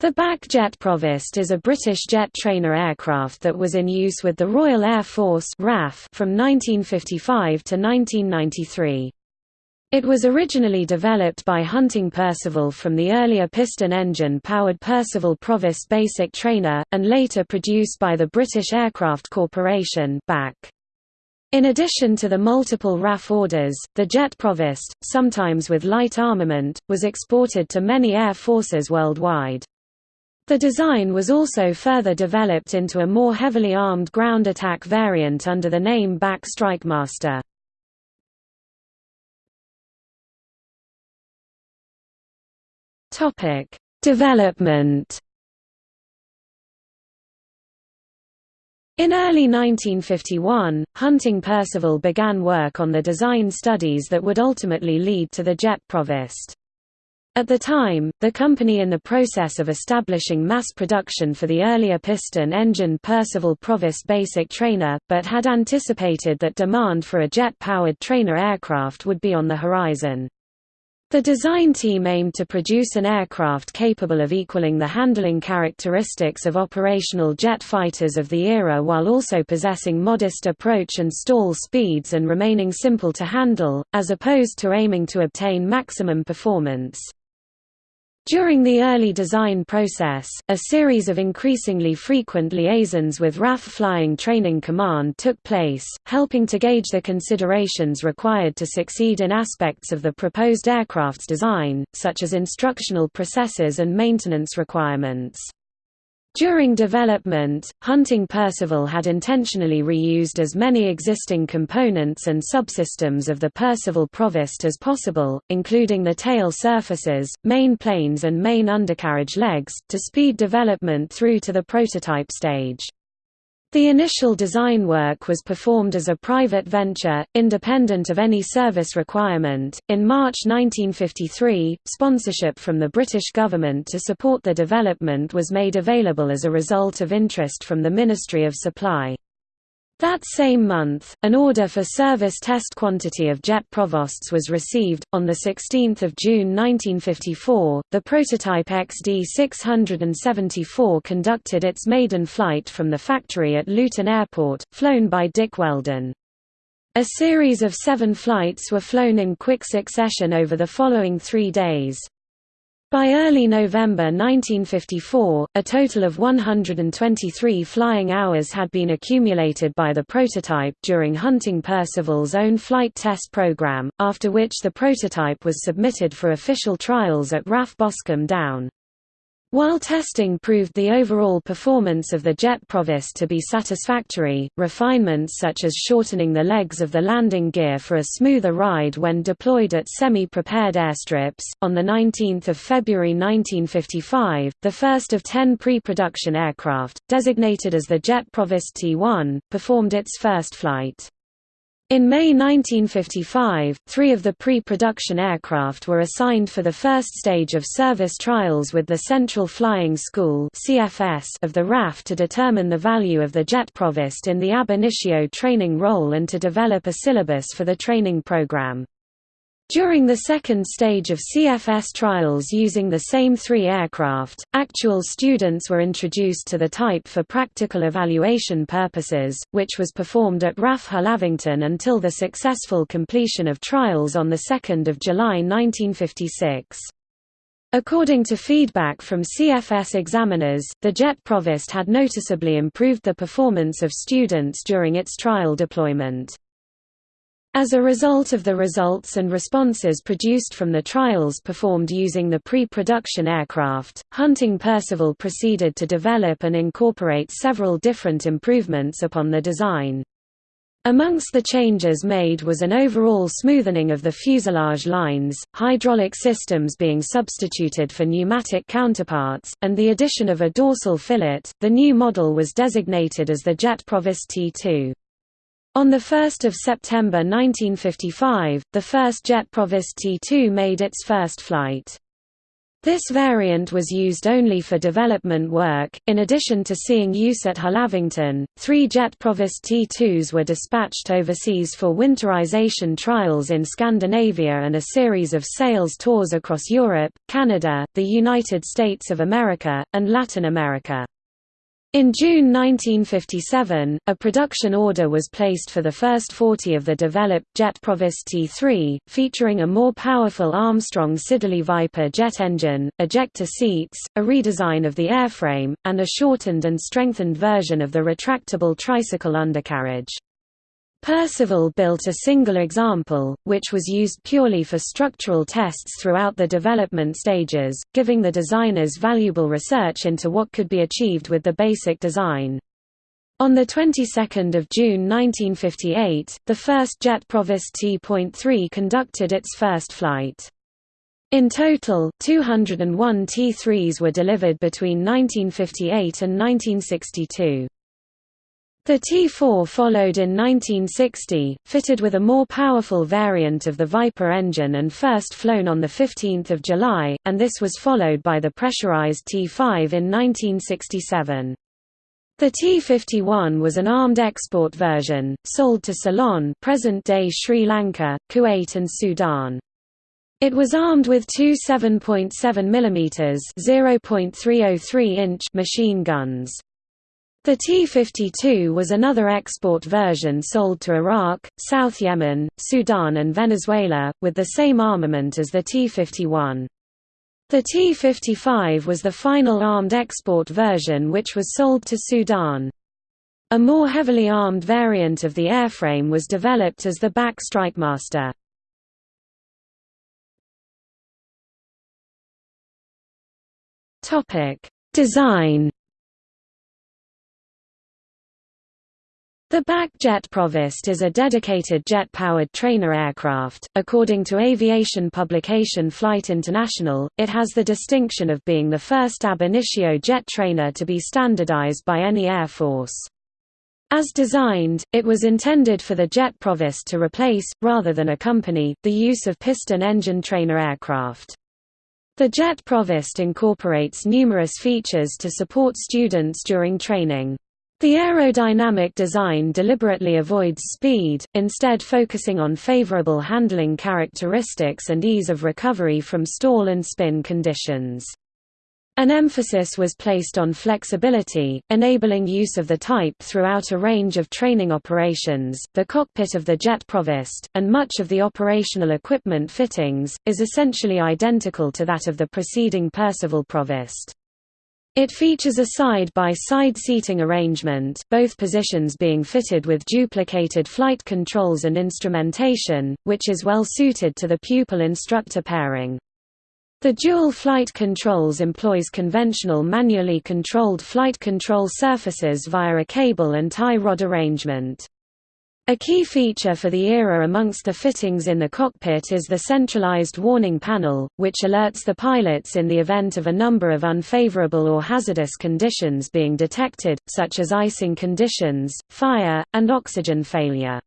The BAC Jet Provost is a British jet trainer aircraft that was in use with the Royal Air Force RAF from 1955 to 1993. It was originally developed by Hunting Percival from the earlier piston engine-powered Percival Provost Basic Trainer, and later produced by the British Aircraft Corporation BAC. In addition to the multiple RAF orders, the Jet Provost, sometimes with light armament, was exported to many air forces worldwide. The design was also further developed into a more heavily armed ground attack variant under the name BAC Strikemaster. Topic: Development. In early 1951, Hunting Percival began work on the design studies that would ultimately lead to the Jet Provost. At the time, the company in the process of establishing mass production for the earlier piston engine Percival Provost Basic Trainer, but had anticipated that demand for a jet-powered trainer aircraft would be on the horizon. The design team aimed to produce an aircraft capable of equaling the handling characteristics of operational jet fighters of the era while also possessing modest approach and stall speeds and remaining simple to handle, as opposed to aiming to obtain maximum performance. During the early design process, a series of increasingly frequent liaisons with RAF Flying Training Command took place, helping to gauge the considerations required to succeed in aspects of the proposed aircraft's design, such as instructional processes and maintenance requirements. During development, Hunting Percival had intentionally reused as many existing components and subsystems of the Percival Provost as possible, including the tail surfaces, main planes and main undercarriage legs, to speed development through to the prototype stage. The initial design work was performed as a private venture, independent of any service requirement. In March 1953, sponsorship from the British government to support the development was made available as a result of interest from the Ministry of Supply. That same month, an order for service test quantity of jet provosts was received. On the 16th of June 1954, the prototype XD674 conducted its maiden flight from the factory at Luton Airport, flown by Dick Wheldon. A series of seven flights were flown in quick succession over the following three days. By early November 1954, a total of 123 flying hours had been accumulated by the prototype during Hunting Percival's own flight test program, after which the prototype was submitted for official trials at RAF Boscombe Down. While testing proved the overall performance of the jet provost to be satisfactory, refinements such as shortening the legs of the landing gear for a smoother ride when deployed at semi-prepared airstrips. On the 19th of February 1955, the first of 10 pre-production aircraft, designated as the Jet Provost T1, performed its first flight. In May 1955, three of the pre-production aircraft were assigned for the first stage of service trials with the Central Flying School of the RAF to determine the value of the jet provost in the ab initio training role and to develop a syllabus for the training program. During the second stage of CFS trials using the same three aircraft, actual students were introduced to the type for practical evaluation purposes, which was performed at RAF Hullavington until the successful completion of trials on 2 July 1956. According to feedback from CFS examiners, the Jet Provost had noticeably improved the performance of students during its trial deployment. As a result of the results and responses produced from the trials performed using the pre-production aircraft, Hunting Percival proceeded to develop and incorporate several different improvements upon the design. Amongst the changes made was an overall smoothening of the fuselage lines, hydraulic systems being substituted for pneumatic counterparts, and the addition of a dorsal fillet. The new model was designated as the Jet Provost T2. On 1 September 1955, the first Jet Provost T2 made its first flight. This variant was used only for development work. In addition to seeing use at Hullavington, three Jet Provost T2s were dispatched overseas for winterization trials in Scandinavia and a series of sales tours across Europe, Canada, the United States of America, and Latin America. In June 1957, a production order was placed for the first 40 of the developed Jet Provost T3, featuring a more powerful Armstrong Siddeley Viper jet engine, ejector seats, a redesign of the airframe, and a shortened and strengthened version of the retractable tricycle undercarriage. Percival built a single example, which was used purely for structural tests throughout the development stages, giving the designers valuable research into what could be achieved with the basic design. On the 22nd of June 1958, the first Jet Provost T.3 conducted its first flight. In total, 201 T3s were delivered between 1958 and 1962. The T4 followed in 1960, fitted with a more powerful variant of the Viper engine and first flown on 15 July, and this was followed by the pressurized T5 in 1967. The T-51 was an armed export version, sold to Ceylon present-day Sri Lanka, Kuwait and Sudan. It was armed with two 7.7 mm (0.303 inch) machine guns. The T-52 was another export version sold to Iraq, South Yemen, Sudan and Venezuela, with the same armament as the T-51. The T-55 was the final armed export version which was sold to Sudan. A more heavily armed variant of the airframe was developed as the BAC Strikemaster. Design The BAC Jet Provost is a dedicated jet-powered trainer aircraft. According to aviation publication Flight International, it has the distinction of being the first ab initio jet trainer to be standardized by any air force. As designed, it was intended for the Jet Provost to replace, rather than accompany, the use of piston engine trainer aircraft. The Jet Provost incorporates numerous features to support students during training. The aerodynamic design deliberately avoids speed, instead focusing on favorable handling characteristics and ease of recovery from stall and spin conditions. An emphasis was placed on flexibility, enabling use of the type throughout a range of training operations. The cockpit of the Jet Provost, and much of the operational equipment fittings, is essentially identical to that of the preceding Percival Provost. It features a side-by-side -side seating arrangement, both positions being fitted with duplicated flight controls and instrumentation, which is well suited to the pupil-instructor pairing. The dual flight controls employs conventional manually controlled flight control surfaces via a cable and tie rod arrangement. A key feature for the era amongst the fittings in the cockpit is the centralized warning panel, which alerts the pilots in the event of a number of unfavorable or hazardous conditions being detected, such as icing conditions, fire, and oxygen failure.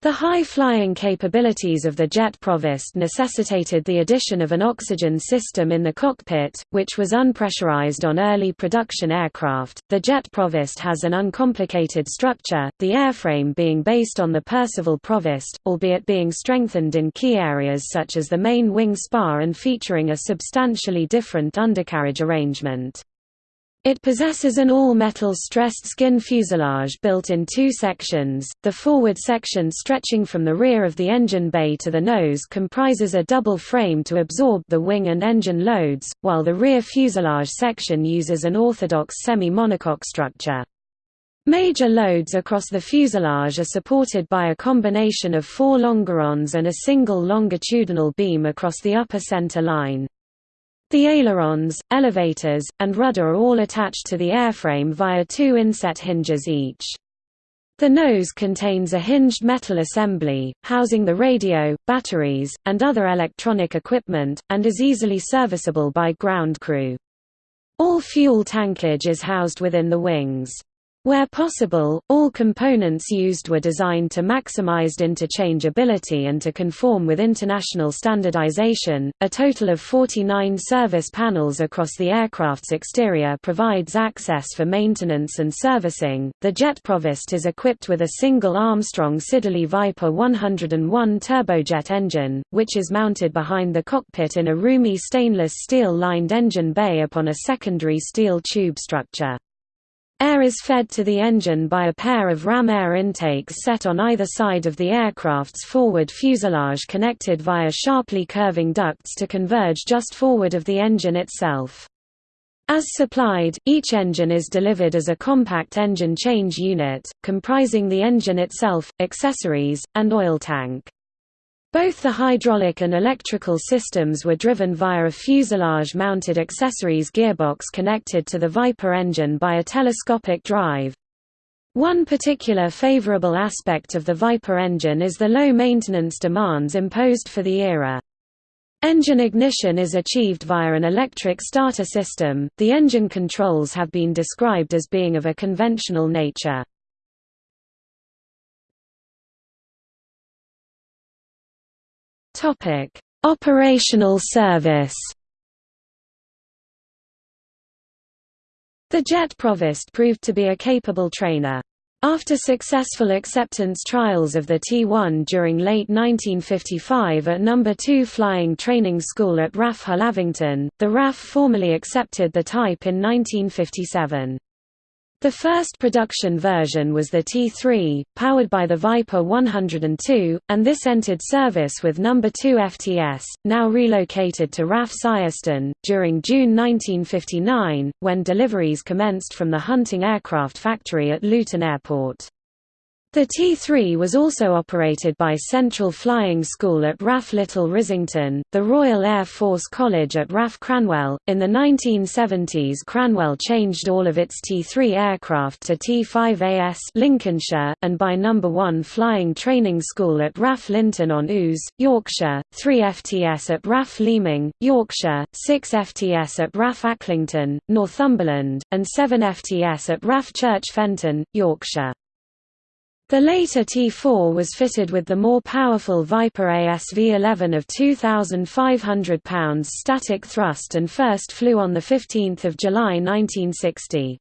The high flying capabilities of the Jet Provost necessitated the addition of an oxygen system in the cockpit, which was unpressurized on early production aircraft. The Jet Provost has an uncomplicated structure, the airframe being based on the Percival Provost, albeit being strengthened in key areas such as the main wing spar and featuring a substantially different undercarriage arrangement. It possesses an all-metal stressed skin fuselage built in two sections. The forward section stretching from the rear of the engine bay to the nose comprises a double frame to absorb the wing and engine loads, while the rear fuselage section uses an orthodox semi-monocoque structure. Major loads across the fuselage are supported by a combination of four longerons and a single longitudinal beam across the upper center line. The ailerons, elevators, and rudder are all attached to the airframe via two inset hinges each. The nose contains a hinged metal assembly, housing the radio, batteries, and other electronic equipment, and is easily serviceable by ground crew. All fuel tankage is housed within the wings. Where possible, all components used were designed to maximized interchangeability and to conform with international standardization. A total of 49 service panels across the aircraft's exterior provides access for maintenance and servicing. The jet Provost is equipped with a single Armstrong Siddeley Viper 101 turbojet engine, which is mounted behind the cockpit in a roomy stainless steel lined engine bay upon a secondary steel tube structure. Air is fed to the engine by a pair of ram air intakes set on either side of the aircraft's forward fuselage connected via sharply curving ducts to converge just forward of the engine itself. As supplied, each engine is delivered as a compact engine change unit, comprising the engine itself, accessories, and oil tank. Both the hydraulic and electrical systems were driven via a fuselage-mounted accessories gearbox connected to the Viper engine by a telescopic drive. One particular favorable aspect of the Viper engine is the low maintenance demands imposed for the era. Engine ignition is achieved via an electric starter system. The engine controls have been described as being of a conventional nature. Topic: Operational service. The jet Provost proved to be a capable trainer. After successful acceptance trials of the T-1 during late 1955 at No. 2 Flying Training School at RAF Hullavington, the RAF formally accepted the type in 1957. The first production version was the T3, powered by the Viper 102, and this entered service with No. 2 FTS, now relocated to RAF Syerston, during June 1959, when deliveries commenced from the Hunting Aircraft Factory at Luton Airport. The T-3 was also operated by Central Flying School at RAF Little Rissington, the Royal Air Force College at RAF Cranwell. In the 1970s, Cranwell changed all of its T-3 aircraft to T-5AS Lincolnshire, and by No. 1 Flying Training School at RAF Linton on Ouse, Yorkshire, 3 FTS at RAF Leeming, Yorkshire, 6 FTS at RAF Acklington, Northumberland, and 7 FTS at RAF Church Fenton, Yorkshire. The later T4 was fitted with the more powerful Viper ASV-11 of 2,500 pounds static thrust and first flew on 15 July 1960.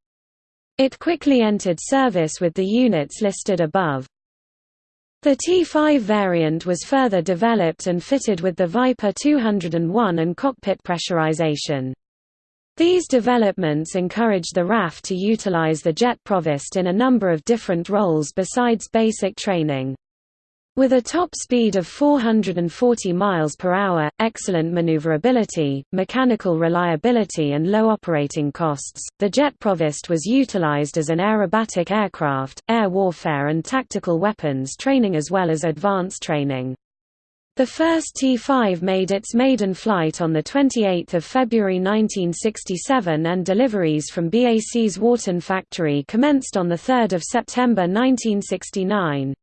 It quickly entered service with the units listed above. The T5 variant was further developed and fitted with the Viper 201 and cockpit pressurization. These developments encouraged the RAF to utilize the jet provost in a number of different roles besides basic training. With a top speed of 440 miles per hour, excellent maneuverability, mechanical reliability and low operating costs, the jet Provost was utilized as an aerobatic aircraft, air warfare and tactical weapons training as well as advanced training. The first T-5 made its maiden flight on 28 February 1967 and deliveries from BAC's Warton factory commenced on 3 September 1969.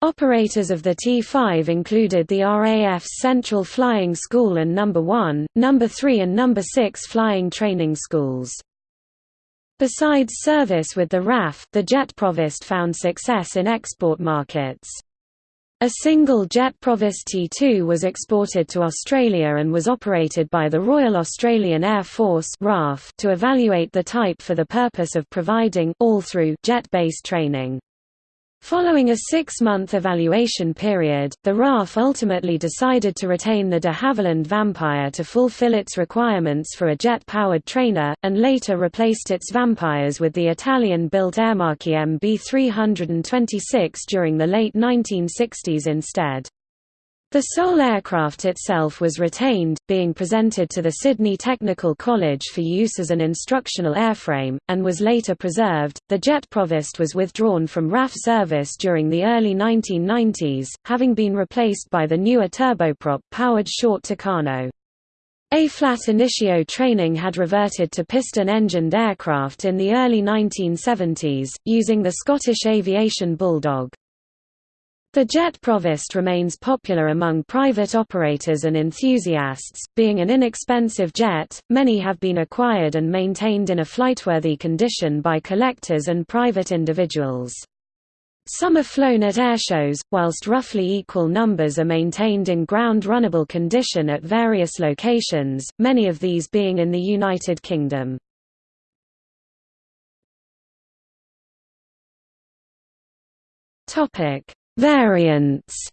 Operators of the T-5 included the RAF's Central Flying School and No. 1, No. 3 and No. 6 flying training schools. Besides service with the RAF, the jet Provost found success in export markets. A single jet Provost T2 was exported to Australia and was operated by the Royal Australian Air Force to evaluate the type for the purpose of providing all-through jet-based training. Following a six-month evaluation period, the RAF ultimately decided to retain the de Havilland Vampire to fulfill its requirements for a jet-powered trainer, and later replaced its Vampires with the Italian-built Aermacchi MB326 during the late 1960s instead. The sole aircraft itself was retained, being presented to the Sydney Technical College for use as an instructional airframe, and was later preserved. The jet Provost was withdrawn from RAF service during the early 1990s, having been replaced by the newer turboprop powered short Tucano. A-flat initio training had reverted to piston-engined aircraft in the early 1970s, using the Scottish Aviation Bulldog. The Jet Provost remains popular among private operators and enthusiasts, being an inexpensive jet. Many have been acquired and maintained in a flightworthy condition by collectors and private individuals. Some are flown at airshows, whilst roughly equal numbers are maintained in ground runnable condition at various locations, many of these being in the United Kingdom. Topic Variants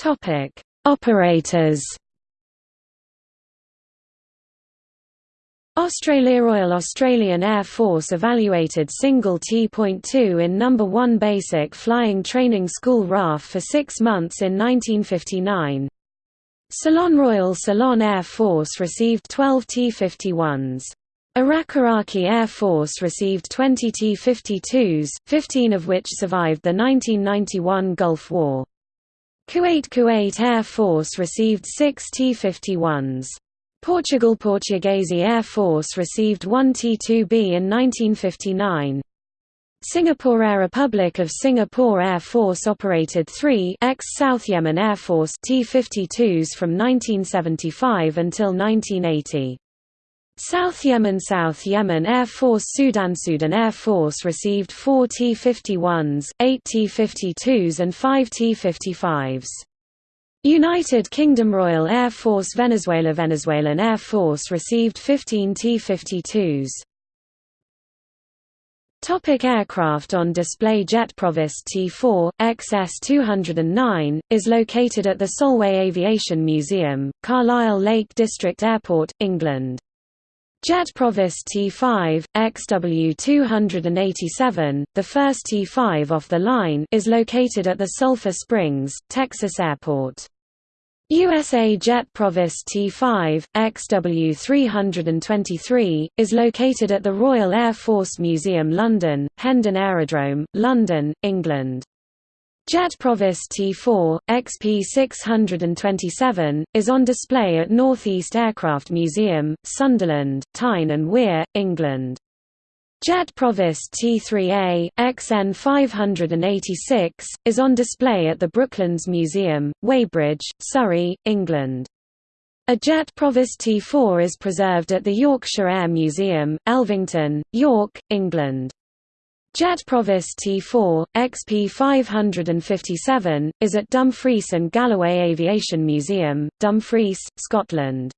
Topic: Operators. Australia Royal Australian Air Force evaluated single T.2 in No. 1 Basic Flying Training School RAF for six months in 1959. Ceylon Royal Ceylon Air Force received 12 T-51s. Iraq Iraqi Air Force received 20 T-52s, 15 of which survived the 1991 Gulf War. Kuwait Kuwait Air Force received 6 T-51s. Portugal Portuguese Air Force received 1 T-2B in 1959. Singapore Air Republic of Singapore Air Force operated three ex-South Yemen Air Force T-52s from 1975 until 1980. South Yemen South Yemen Air Force Sudan Sudan Air Force received 4 T-51s, 8 T-52s and 5 T-55s. United Kingdom Royal Air Force Venezuela Venezuelan Air Force received 15 T-52s. Topic aircraft on display Jet Provost T4, XS-209, is located at the Solway Aviation Museum, Carlisle Lake District Airport, England. Jet Provost T5, XW287, the first T5 off the line is located at the Sulphur Springs, Texas Airport. USA Jet Provost T5, XW323, is located at the Royal Air Force Museum London, Hendon Aerodrome, London, England. Jet Provost T4, XP627, is on display at Northeast Aircraft Museum, Sunderland, Tyne and Wear, England. Jet Provost T3A, XN586, is on display at the Brooklands Museum, Weybridge, Surrey, England. A Jet Provost T4 is preserved at the Yorkshire Air Museum, Elvington, York, England. Jet Provost T4, XP557, is at Dumfries and Galloway Aviation Museum, Dumfries, Scotland.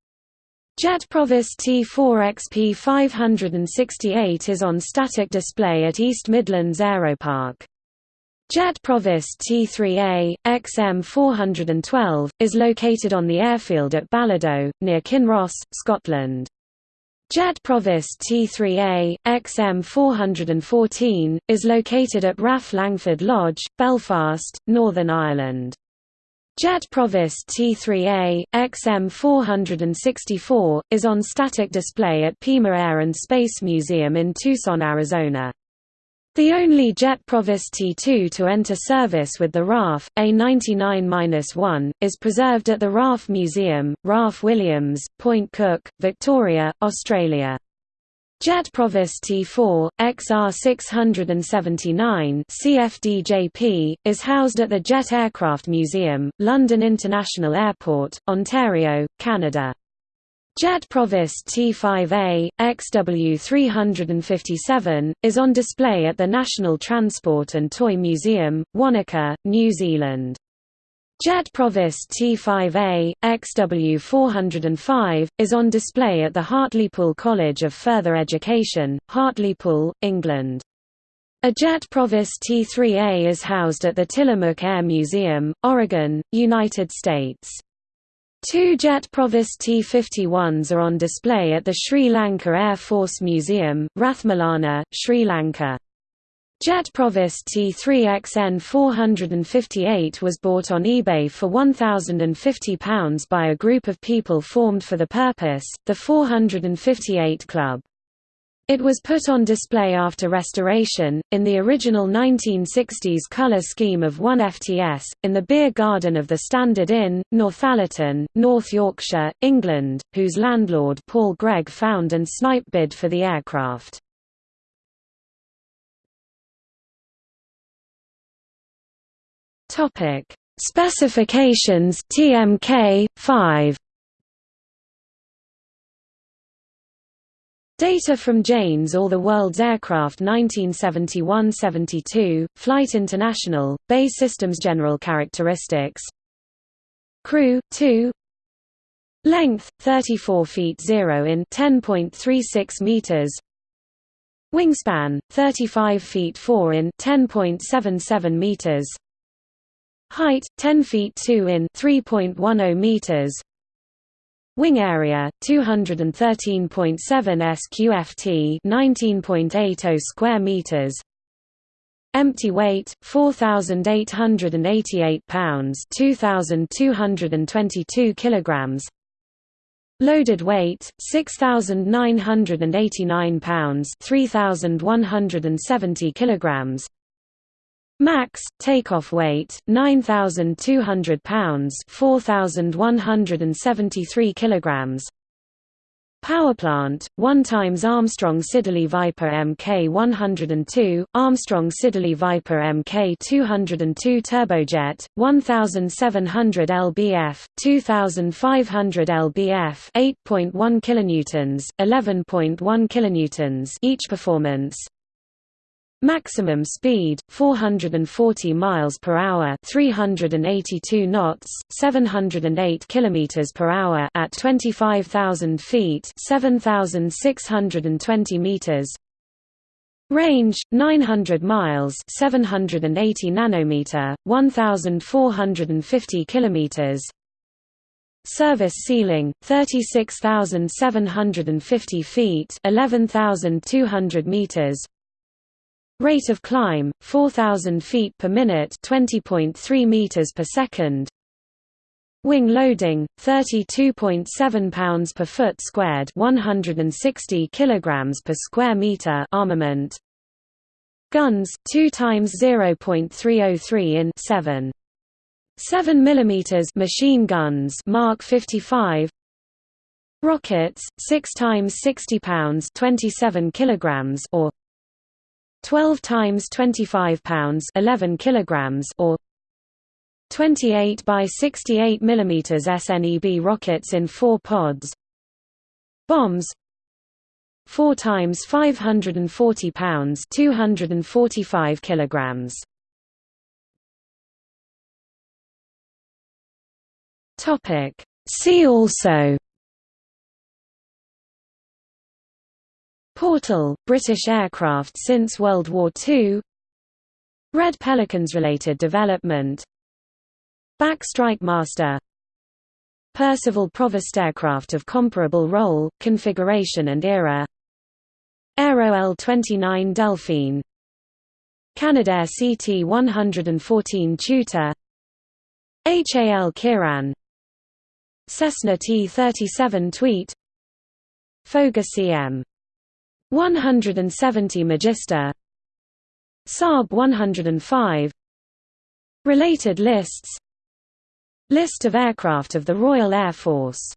Jet Provost T4 XP568 is on static display at East Midlands Aeropark. Jet Provost T3A, XM412, is located on the airfield at Balado, near Kinross, Scotland. Jet Provost T3A, XM414, is located at RAF Langford Lodge, Belfast, Northern Ireland. Jet Provost T3A, XM464, is on static display at Pima Air and Space Museum in Tucson, Arizona. The only Jet Provost T2 to enter service with the RAF, A99-1, is preserved at the RAF Museum, RAF Williams, Point Cook, Victoria, Australia. Jet Provost T4, XR679 CFDJP, is housed at the Jet Aircraft Museum, London International Airport, Ontario, Canada. Jet Provost T5A, XW357, is on display at the National Transport and Toy Museum, Wanaka, New Zealand. Jet Provost T5A, XW405, is on display at the Hartlepool College of Further Education, Hartlepool, England. A Jet Provost T3A is housed at the Tillamook Air Museum, Oregon, United States. Two Jet Provost T-51s are on display at the Sri Lanka Air Force Museum, Ratmalana, Sri Lanka. Jet Provost T3XN 458 was bought on eBay for £1,050 by a group of people formed for the purpose, the 458 Club. It was put on display after restoration, in the original 1960s colour scheme of 1 FTS, in the beer garden of the Standard Inn, Northallerton, North Yorkshire, England, whose landlord Paul Gregg found and snipe bid for the aircraft. Specifications TMK 5 Data from Jane's All the World's Aircraft 1971–72, Flight International, BAE Systems General Characteristics. Crew, 2 Length, 34 feet 0 in 10.36 meters. Wingspan, 35 feet 4 in 10.77 meters. Height, 10 feet 2 in 3.10 meters Wing area 213.7 sqft 19.80 square meters. Empty weight 4888 pounds 2222 kilograms. Loaded weight 6989 pounds 3170 kilograms Max takeoff weight 9200 pounds 4173 kilograms. Powerplant 1 times Armstrong Siddeley Viper Mk 102 Armstrong Siddeley Viper Mk 202 turbojet 1700 lbf 2500 lbf 8.1 kilonewtons 11.1 kilonewtons each performance Maximum speed 440 miles per hour, 382 knots, 708 kilometers per hour at 25,000 feet, 7,620 meters. Range 900 miles, 780 nanometer, 1,450 kilometers. Service ceiling 36,750 feet, 11,200 meters. Rate of climb 4000 feet per minute, 20.3 meters per second. Wing loading 32.7 pounds per foot squared, 160 kilograms per square meter armament. Guns 2 times 0.303 in 7 7 mm machine guns Mark 55 Rockets 6 times 60 pounds 27 kilograms or 12 times 25 pounds 11 kilograms or 28 by 68 mm SNEB rockets in 4 pods. Bombs. 4 times 540 pounds 245 kilograms. Topic. See also Portal, British aircraft since World War II Red Pelicans-related development. BAC Strikemaster. Percival Provost aircraft of comparable role, configuration and era. Aero L-29 Delfín. Canadair CT-114 Tutor. HAL Kiran. Cessna T-37 Tweet. Fouga CM 170 Magister. Saab 105 Related lists. List of aircraft of the Royal Air Force